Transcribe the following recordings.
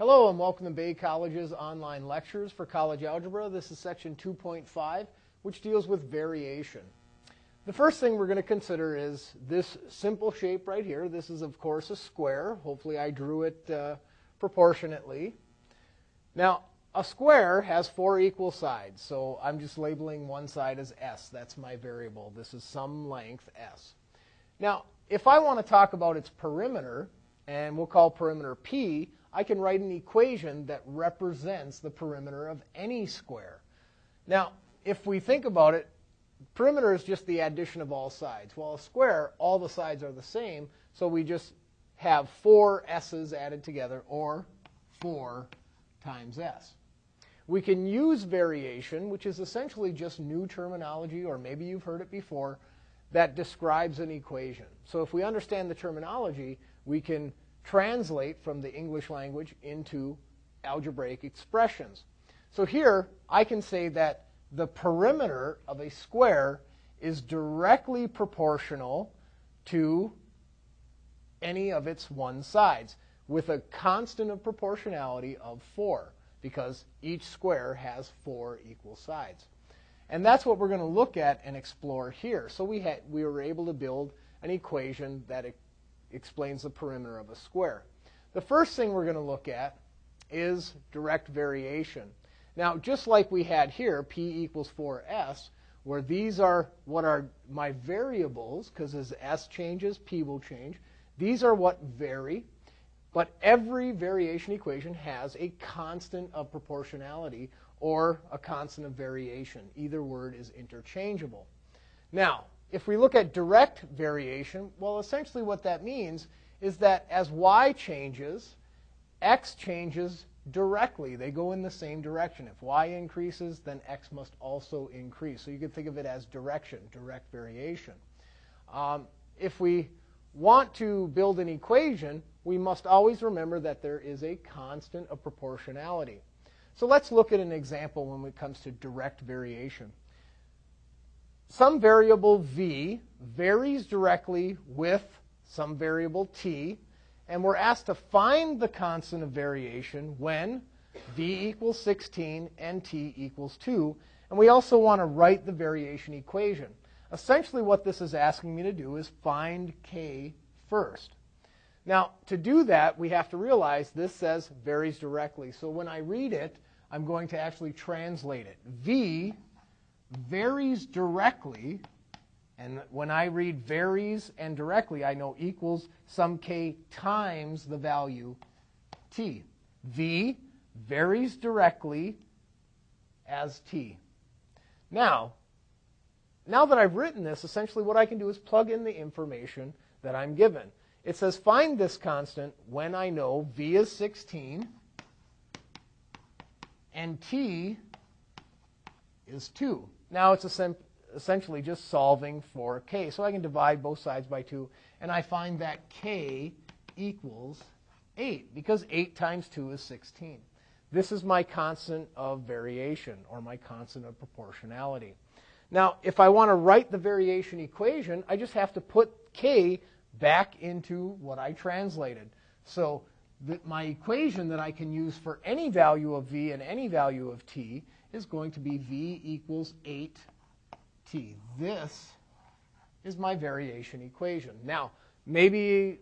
Hello and welcome to Bay College's online lectures for college algebra. This is section 2.5, which deals with variation. The first thing we're going to consider is this simple shape right here. This is, of course, a square. Hopefully I drew it uh, proportionately. Now, a square has four equal sides, so I'm just labeling one side as s. That's my variable. This is some length s. Now, if I want to talk about its perimeter, and we'll call perimeter p, I can write an equation that represents the perimeter of any square. Now, if we think about it, perimeter is just the addition of all sides. Well, a square, all the sides are the same, so we just have four s's added together, or 4 times s. We can use variation, which is essentially just new terminology, or maybe you've heard it before, that describes an equation. So if we understand the terminology, we can translate from the English language into algebraic expressions. So here, I can say that the perimeter of a square is directly proportional to any of its one sides with a constant of proportionality of 4 because each square has four equal sides. And that's what we're going to look at and explore here. So we, had, we were able to build an equation that explains the perimeter of a square. The first thing we're going to look at is direct variation. Now, just like we had here, p equals 4s, where these are what are my variables, because as s changes, p will change. These are what vary, but every variation equation has a constant of proportionality or a constant of variation. Either word is interchangeable. Now, if we look at direct variation, well, essentially what that means is that as y changes, x changes directly. They go in the same direction. If y increases, then x must also increase. So you could think of it as direction, direct variation. Um, if we want to build an equation, we must always remember that there is a constant of proportionality. So let's look at an example when it comes to direct variation some variable v varies directly with some variable t, and we're asked to find the constant of variation when v equals 16 and t equals 2. And we also want to write the variation equation. Essentially, what this is asking me to do is find k first. Now, to do that, we have to realize this says varies directly. So when I read it, I'm going to actually translate it. v varies directly, and when I read varies and directly, I know equals some k times the value t. v varies directly as t. Now, now that I've written this, essentially what I can do is plug in the information that I'm given. It says find this constant when I know v is 16 and t is 2. Now it's essentially just solving for k. So I can divide both sides by 2, and I find that k equals 8, because 8 times 2 is 16. This is my constant of variation, or my constant of proportionality. Now, if I want to write the variation equation, I just have to put k back into what I translated. So my equation that I can use for any value of v and any value of t is going to be v equals 8t. This is my variation equation. Now, maybe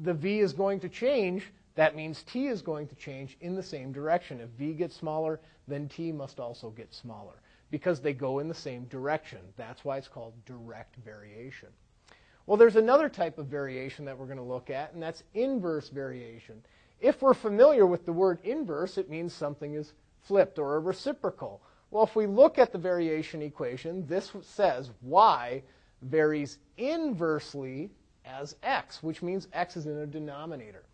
the v is going to change. That means t is going to change in the same direction. If v gets smaller, then t must also get smaller because they go in the same direction. That's why it's called direct variation. Well, there's another type of variation that we're going to look at, and that's inverse variation. If we're familiar with the word inverse, it means something is flipped or a reciprocal. Well, if we look at the variation equation, this says y varies inversely as x, which means x is in a denominator.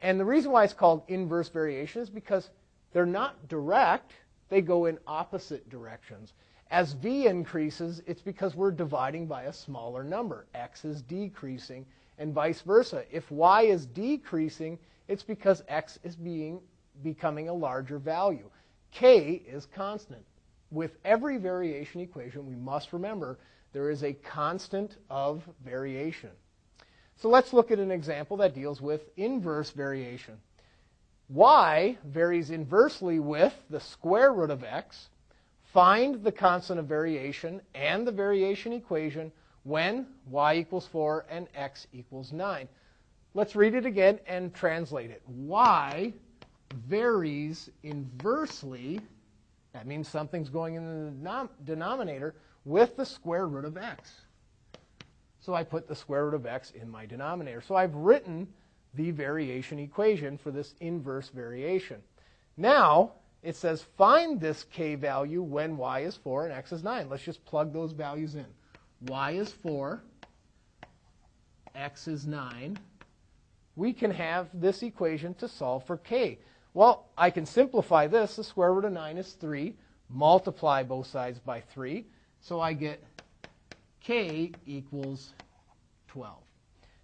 And the reason why it's called inverse variation is because they're not direct, they go in opposite directions. As v increases, it's because we're dividing by a smaller number. x is decreasing, and vice versa. If y is decreasing, it's because x is being becoming a larger value. K is constant. With every variation equation, we must remember there is a constant of variation. So let's look at an example that deals with inverse variation. y varies inversely with the square root of x. Find the constant of variation and the variation equation when y equals 4 and x equals 9. Let's read it again and translate it. y varies inversely, that means something's going in the denominator, with the square root of x. So I put the square root of x in my denominator. So I've written the variation equation for this inverse variation. Now, it says find this k value when y is 4 and x is 9. Let's just plug those values in. y is 4, x is 9. We can have this equation to solve for k. Well, I can simplify this. The square root of 9 is 3. Multiply both sides by 3. So I get k equals 12.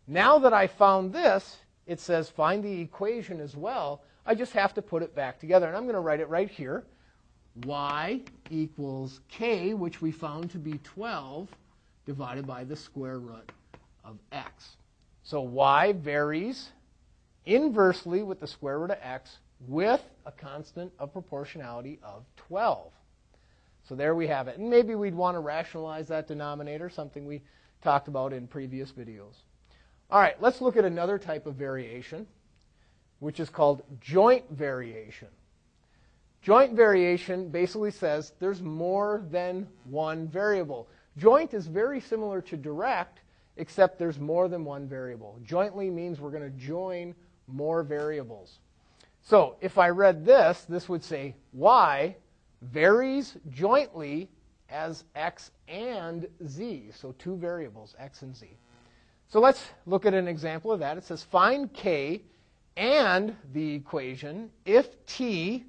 Now that I found this, it says find the equation as well. I just have to put it back together. And I'm going to write it right here. y equals k, which we found to be 12, divided by the square root of x. So y varies inversely with the square root of x with a constant of proportionality of 12. So there we have it. And maybe we'd want to rationalize that denominator, something we talked about in previous videos. All right, let's look at another type of variation, which is called joint variation. Joint variation basically says there's more than one variable. Joint is very similar to direct, except there's more than one variable. Jointly means we're going to join more variables. So if I read this, this would say y varies jointly as x and z. So two variables, x and z. So let's look at an example of that. It says find k and the equation if t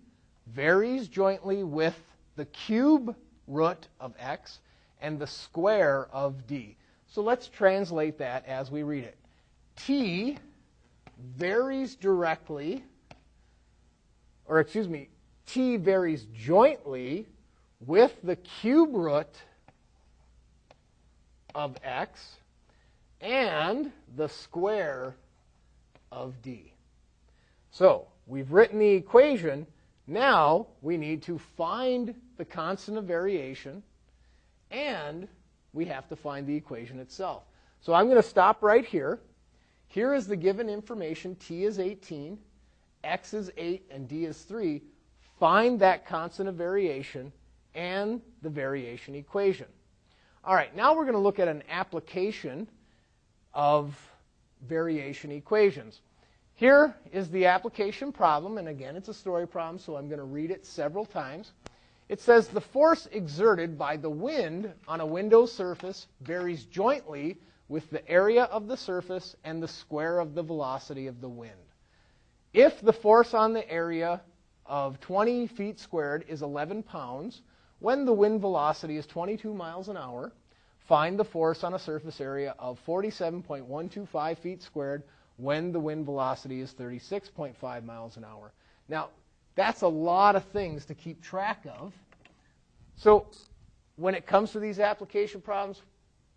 varies jointly with the cube root of x and the square of d. So let's translate that as we read it. t varies directly, or excuse me, t varies jointly with the cube root of x and the square of d. So we've written the equation. Now we need to find the constant of variation and we have to find the equation itself. So I'm going to stop right here. Here is the given information. T is 18, X is 8, and D is 3. Find that constant of variation and the variation equation. All right, now we're going to look at an application of variation equations. Here is the application problem, and again, it's a story problem, so I'm going to read it several times. It says the force exerted by the wind on a window surface varies jointly with the area of the surface and the square of the velocity of the wind. If the force on the area of 20 feet squared is 11 pounds, when the wind velocity is 22 miles an hour, Find the force on a surface area of 47.125 feet squared when the wind velocity is 36.5 miles an hour. Now, that's a lot of things to keep track of. So, when it comes to these application problems,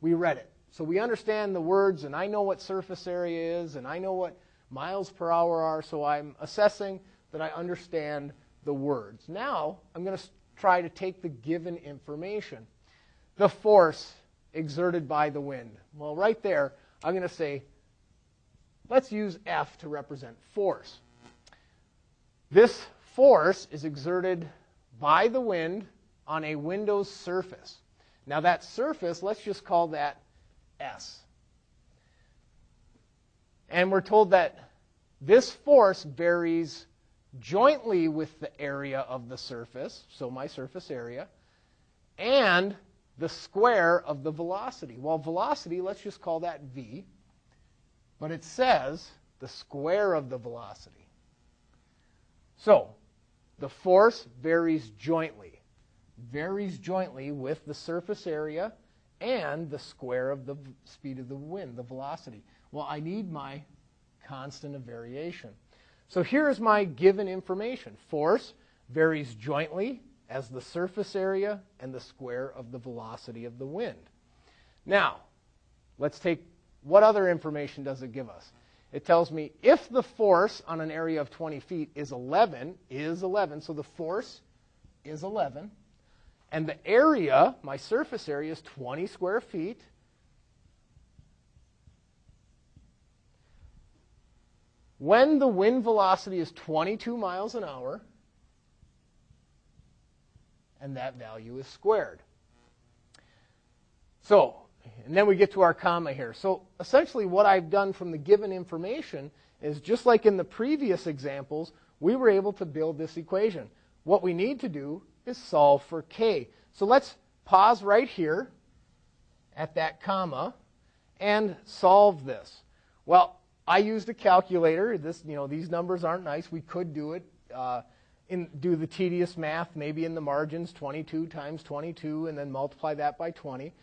we read it. So we understand the words, and I know what surface area is, and I know what miles per hour are, so I'm assessing that I understand the words. Now, I'm going to try to take the given information. The force exerted by the wind? Well, right there, I'm going to say, let's use F to represent force. This force is exerted by the wind on a window's surface. Now, that surface, let's just call that S. And we're told that this force varies jointly with the area of the surface, so my surface area, and the square of the velocity. Well, velocity, let's just call that v, but it says the square of the velocity. So, the force varies jointly, varies jointly with the surface area and the square of the speed of the wind, the velocity. Well, I need my constant of variation. So here's my given information. Force varies jointly as the surface area and the square of the velocity of the wind. Now, let's take what other information does it give us? It tells me if the force on an area of 20 feet is 11, is 11, so the force is 11, and the area, my surface area, is 20 square feet. When the wind velocity is 22 miles an hour, and that value is squared. So, and then we get to our comma here. So essentially what I've done from the given information is just like in the previous examples, we were able to build this equation. What we need to do is solve for k. So let's pause right here at that comma and solve this. Well, I used a calculator. This, you know, these numbers aren't nice. We could do it, uh, in, do the tedious math, maybe in the margins, 22 times 22, and then multiply that by 20,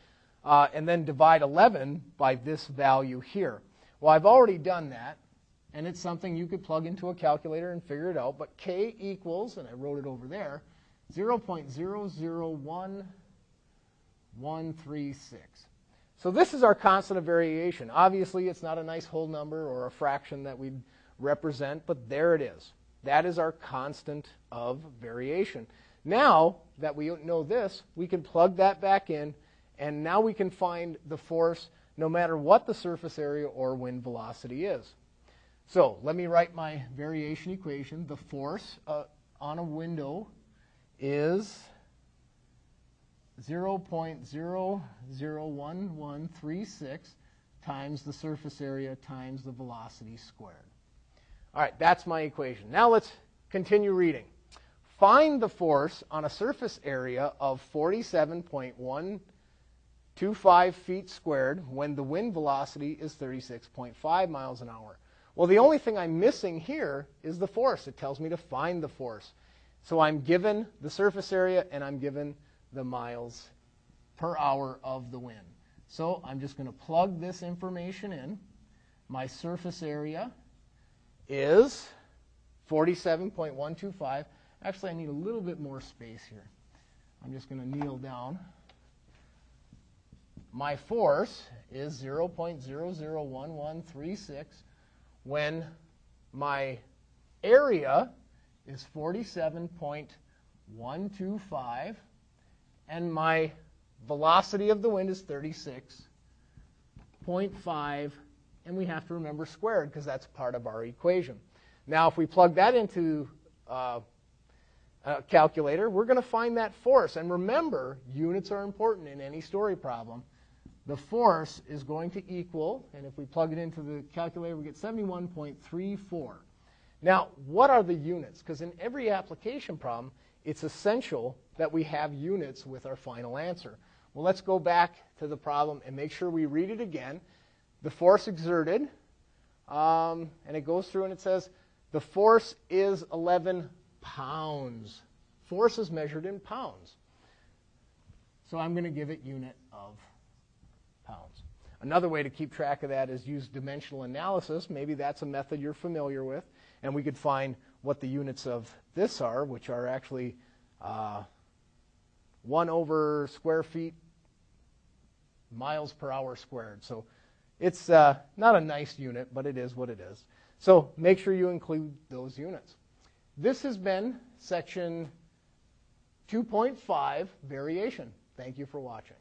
uh, and then divide 11 by this value here. Well, I've already done that, and it's something you could plug into a calculator and figure it out. But k equals, and I wrote it over there, 0.001136. So this is our constant of variation. Obviously, it's not a nice whole number or a fraction that we represent, but there it is. That is our constant of variation. Now that we know this, we can plug that back in, and now we can find the force no matter what the surface area or wind velocity is. So let me write my variation equation. The force uh, on a window is 0.0011136 times the surface area times the velocity squared. All right, that's my equation. Now let's continue reading. Find the force on a surface area of 47.125 feet squared when the wind velocity is 36.5 miles an hour. Well, the only thing I'm missing here is the force. It tells me to find the force. So I'm given the surface area and I'm given the miles per hour of the wind. So I'm just going to plug this information in. My surface area is 47.125. Actually, I need a little bit more space here. I'm just going to kneel down. My force is 0.001136 when my area is 47.125 and my velocity of the wind is 36.5 and we have to remember squared because that's part of our equation. Now if we plug that into uh, a calculator, we're going to find that force. And remember, units are important in any story problem. The force is going to equal, and if we plug it into the calculator, we get 71.34. Now, what are the units? Because in every application problem, it's essential that we have units with our final answer. Well, let's go back to the problem and make sure we read it again. The force exerted, um, and it goes through and it says the force is 11 pounds. Force is measured in pounds. So I'm going to give it unit of pounds. Another way to keep track of that is use dimensional analysis. Maybe that's a method you're familiar with. And we could find what the units of this are, which are actually uh, 1 over square feet miles per hour squared. So it's uh, not a nice unit, but it is what it is. So make sure you include those units. This has been section 2.5 variation. Thank you for watching.